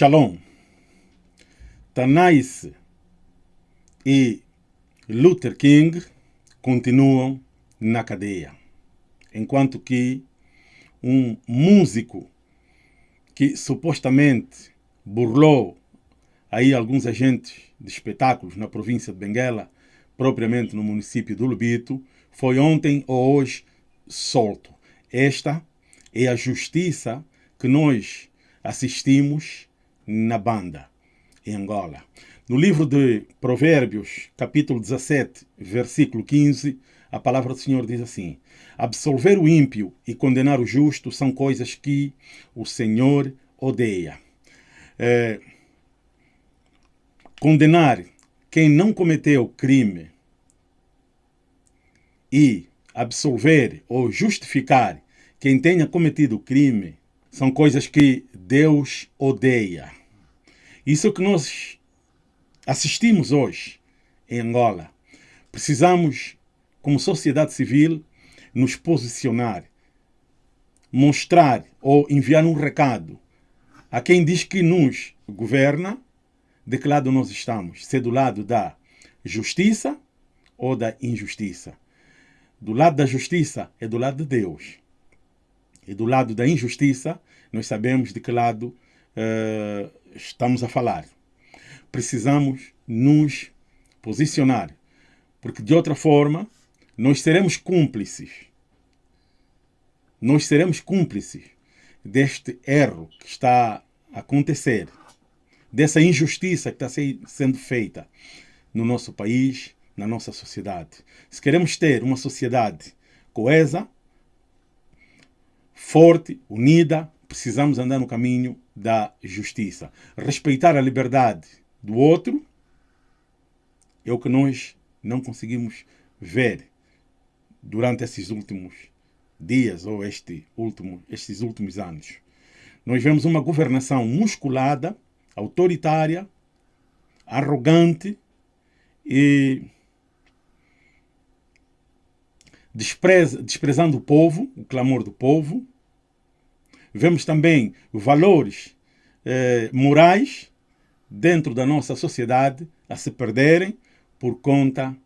Shalom. Tanais e Luther King continuam na cadeia, enquanto que um músico que supostamente burlou aí alguns agentes de espetáculos na província de Benguela, propriamente no município do Lubito, foi ontem ou hoje solto. Esta é a justiça que nós assistimos na banda, em Angola. No livro de Provérbios, capítulo 17, versículo 15, a palavra do Senhor diz assim: Absolver o ímpio e condenar o justo são coisas que o Senhor odeia. É, condenar quem não cometeu crime e absolver ou justificar quem tenha cometido crime são coisas que Deus odeia. Isso é o que nós assistimos hoje em Angola. Precisamos, como sociedade civil, nos posicionar, mostrar ou enviar um recado a quem diz que nos governa, de que lado nós estamos, se é do lado da justiça ou da injustiça. Do lado da justiça é do lado de Deus. E do lado da injustiça, nós sabemos de que lado uh, estamos a falar. Precisamos nos posicionar, porque de outra forma nós seremos cúmplices. Nós seremos cúmplices deste erro que está a acontecer, dessa injustiça que está sendo feita no nosso país, na nossa sociedade. Se queremos ter uma sociedade coesa, forte, unida, precisamos andar no caminho da justiça. Respeitar a liberdade do outro é o que nós não conseguimos ver durante esses últimos dias ou este último, estes últimos anos. Nós vemos uma governação musculada, autoritária, arrogante e despreza, desprezando o povo, o clamor do povo. Vemos também valores eh, morais dentro da nossa sociedade a se perderem por conta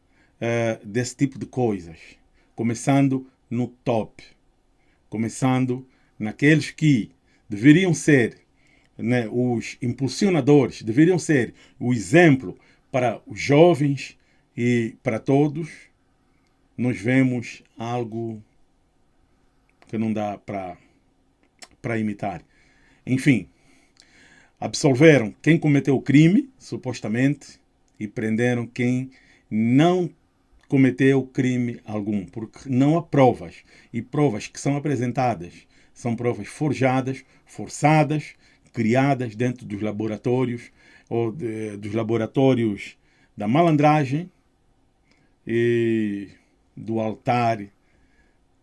eh, desse tipo de coisas. Começando no top, começando naqueles que deveriam ser né, os impulsionadores, deveriam ser o exemplo para os jovens e para todos, nós vemos algo que não dá para imitar. Enfim, absolveram quem cometeu o crime, supostamente, e prenderam quem não cometeu crime algum, porque não há provas. E provas que são apresentadas são provas forjadas, forçadas, criadas dentro dos laboratórios ou de, dos laboratórios da malandragem e do altar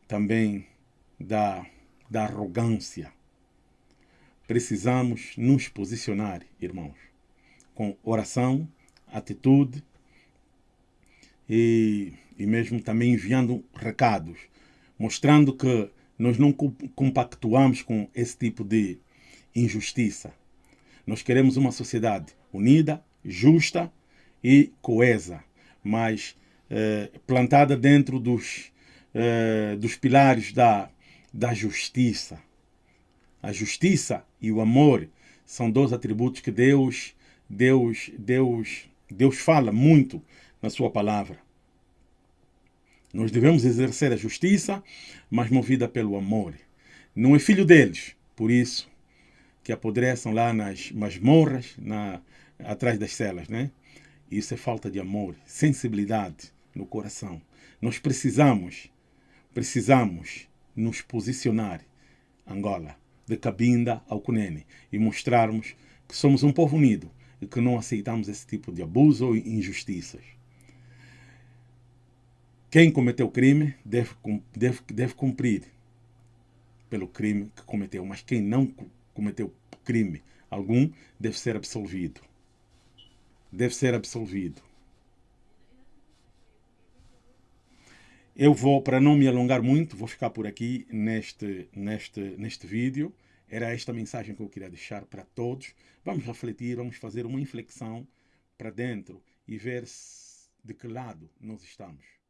também da, da arrogância. Precisamos nos posicionar, irmãos, com oração, atitude e, e mesmo também enviando recados, mostrando que nós não compactuamos com esse tipo de injustiça. Nós queremos uma sociedade unida, justa e coesa, mas eh, plantada dentro dos, eh, dos pilares da, da justiça. A justiça e o amor são dois atributos que Deus, Deus, Deus, Deus fala muito na sua palavra. Nós devemos exercer a justiça, mas movida pelo amor. Não é filho deles, por isso que apodreçam lá nas masmorras, na, atrás das celas, né? Isso é falta de amor, sensibilidade no coração. Nós precisamos, precisamos nos posicionar, Angola, de Cabinda ao Cunene, e mostrarmos que somos um povo unido e que não aceitamos esse tipo de abuso ou injustiças. Quem cometeu crime deve, deve, deve cumprir pelo crime que cometeu, mas quem não cometeu crime algum deve ser absolvido. Deve ser absolvido. Eu vou, para não me alongar muito, vou ficar por aqui neste, neste, neste vídeo. Era esta mensagem que eu queria deixar para todos. Vamos refletir, vamos fazer uma inflexão para dentro e ver de que lado nós estamos.